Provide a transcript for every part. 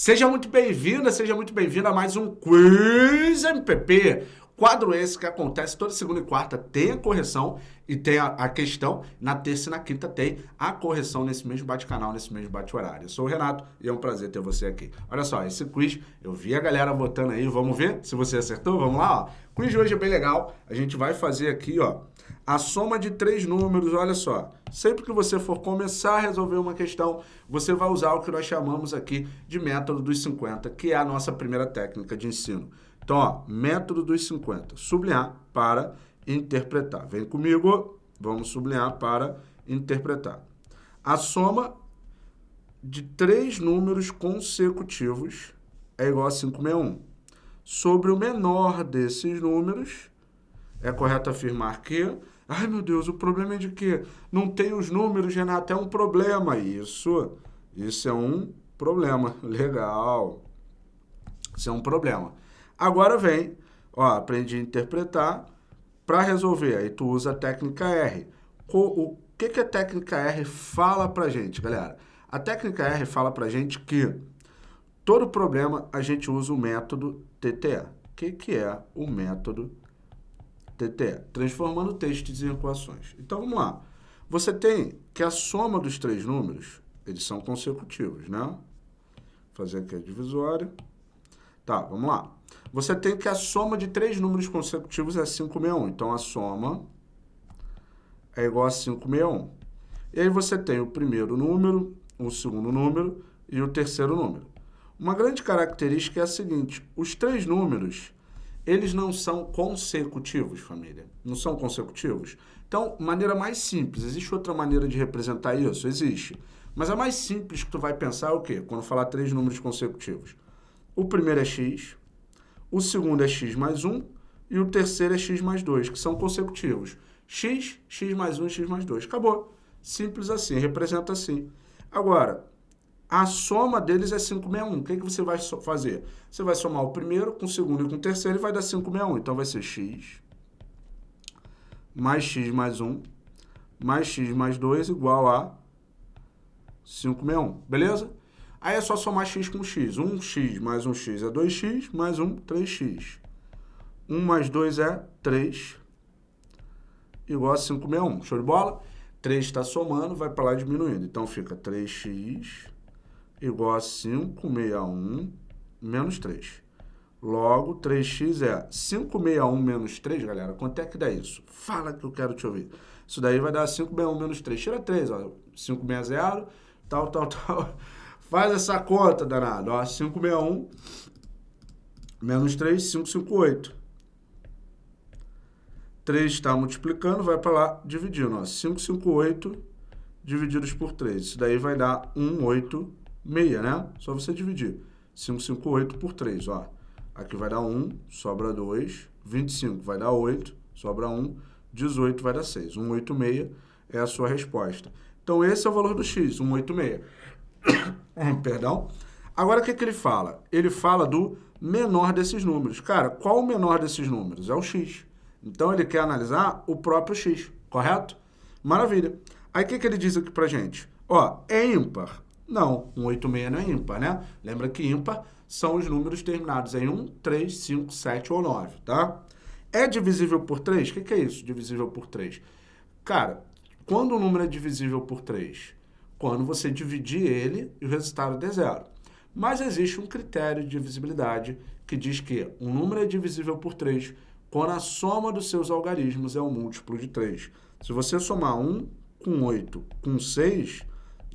Seja muito bem-vinda, seja muito bem-vindo a mais um Quiz MPP. Quadro esse que acontece toda segunda e quarta tem a correção e tem a, a questão. Na terça e na quinta tem a correção nesse mesmo bate-canal, nesse mesmo bate-horário. Eu sou o Renato e é um prazer ter você aqui. Olha só, esse quiz, eu vi a galera votando aí, vamos ver se você acertou? Vamos lá, ó. O quiz de hoje é bem legal. A gente vai fazer aqui, ó, a soma de três números, olha só. Sempre que você for começar a resolver uma questão, você vai usar o que nós chamamos aqui de método dos 50, que é a nossa primeira técnica de ensino. Então, ó, método dos 50, sublinhar para interpretar. Vem comigo, vamos sublinhar para interpretar. A soma de três números consecutivos é igual a 561. Sobre o menor desses números, é correto afirmar que... Ai, meu Deus, o problema é de que não tem os números, Renato, é um problema. Isso, isso é um problema. Legal. Isso é um problema. Agora vem, ó, aprendi a interpretar para resolver. Aí tu usa a técnica R. O que, que a técnica R fala para gente, galera? A técnica R fala para gente que todo problema a gente usa o método TTE. O que, que é o método TTE? Transformando textos em equações. Então, vamos lá. Você tem que a soma dos três números, eles são consecutivos, né? Vou fazer aqui a divisória. Tá, vamos lá. Você tem que a soma de três números consecutivos é 561. Então, a soma é igual a 561. E aí você tem o primeiro número, o segundo número e o terceiro número. Uma grande característica é a seguinte, os três números, eles não são consecutivos, família. Não são consecutivos. Então, maneira mais simples, existe outra maneira de representar isso? Existe. Mas a mais simples que tu vai pensar é o quê? Quando falar três números consecutivos. O primeiro é x, o segundo é x mais 1 e o terceiro é x mais 2, que são consecutivos. x, x mais 1 e x mais 2. Acabou. Simples assim, representa assim. Agora, a soma deles é 561. O que, que você vai fazer? Você vai somar o primeiro com o segundo e com o terceiro e vai dar 561. Então, vai ser x mais x mais 1 mais x mais 2 igual a 561. Beleza? Aí é só somar x com x. 1x mais 1x é 2x, mais 1, 3x. 1 mais 2 é 3, igual a 561. Show de bola? 3 está somando, vai para lá diminuindo. Então, fica 3x igual a 561 menos 3. Logo, 3x é 561 menos 3, galera. Quanto é que dá isso? Fala que eu quero te ouvir. Isso daí vai dar 561 menos 3. Tira 3, ó. 560, tal, tal, tal. Faz essa conta, danado. Ó, 561 menos 3, 558. 3 está multiplicando, vai para lá dividindo. Ó, 558 divididos por 3. Isso daí vai dar 186, né? Só você dividir. 558 por 3, ó. Aqui vai dar 1, sobra 2. 25 vai dar 8, sobra 1. 18 vai dar 6. 186 é a sua resposta. Então, esse é o valor do x, 186. Perdão. Agora, o que, que ele fala? Ele fala do menor desses números. Cara, qual o menor desses números? É o x. Então, ele quer analisar o próprio x, correto? Maravilha. Aí, o que, que ele diz aqui pra gente? Ó, é ímpar? Não, 186 não é ímpar, né? Lembra que ímpar são os números terminados em 1, 3, 5, 7 ou 9, tá? É divisível por 3? O que, que é isso, divisível por 3? Cara, quando o número é divisível por 3? Quando você dividir ele e o resultado der zero. Mas existe um critério de divisibilidade que diz que um número é divisível por 3 quando a soma dos seus algarismos é um múltiplo de 3. Se você somar 1 com 8 com 6,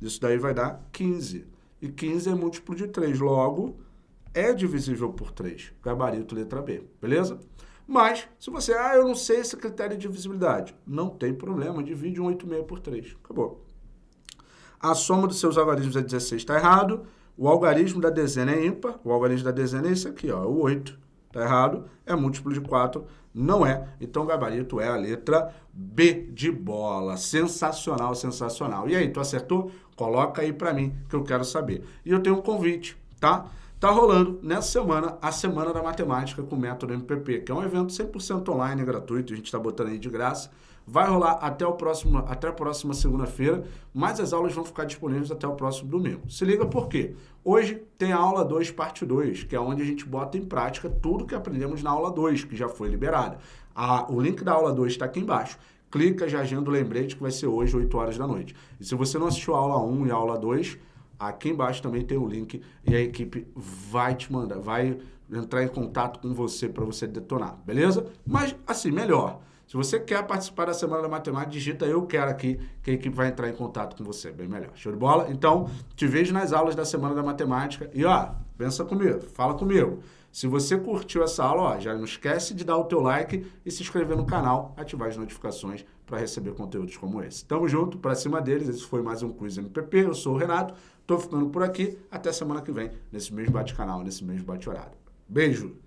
isso daí vai dar 15. E 15 é múltiplo de 3, logo é divisível por 3. Gabarito letra B, beleza? Mas, se você, ah, eu não sei esse critério de divisibilidade, não tem problema, divide um 86 por 3. Acabou. A soma dos seus algarismos é 16, está errado. O algarismo da dezena é ímpar. O algarismo da dezena é esse aqui, ó, o 8. Está errado. É múltiplo de 4. Não é. Então, o gabarito é a letra B de bola. Sensacional, sensacional. E aí, tu acertou? Coloca aí para mim, que eu quero saber. E eu tenho um convite, tá? Tá rolando nessa semana a Semana da Matemática com o Método MPP, que é um evento 100% online, gratuito, a gente está botando aí de graça vai rolar até, o próximo, até a próxima segunda-feira, mas as aulas vão ficar disponíveis até o próximo domingo. Se liga por quê? Hoje tem a aula 2, parte 2, que é onde a gente bota em prática tudo que aprendemos na aula 2, que já foi liberada. O link da aula 2 está aqui embaixo. Clica, já agenda o lembrete que vai ser hoje, 8 horas da noite. E se você não assistiu a aula 1 e a aula 2, aqui embaixo também tem o link e a equipe vai te mandar, vai entrar em contato com você para você detonar, beleza? Mas, assim, melhor. Se você quer participar da Semana da Matemática, digita eu quero aqui, que a equipe vai entrar em contato com você, bem melhor. Show de bola? Então, te vejo nas aulas da Semana da Matemática e, ó, pensa comigo, fala comigo. Se você curtiu essa aula, ó, já não esquece de dar o teu like e se inscrever no canal, ativar as notificações para receber conteúdos como esse. Tamo junto, para cima deles. Esse foi mais um Quiz MPP. Eu sou o Renato, tô ficando por aqui. Até semana que vem, nesse mesmo bate-canal, nesse mesmo bate-horário. Beijo!